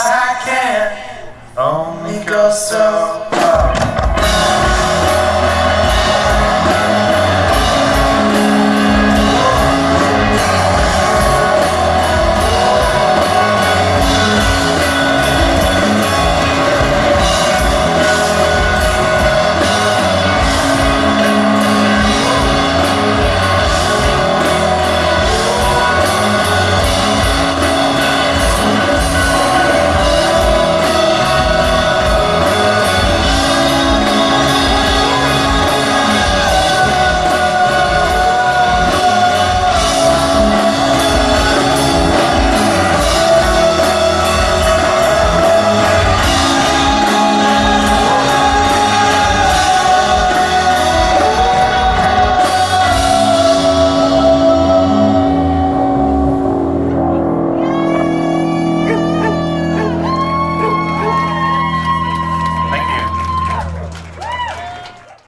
I can only go so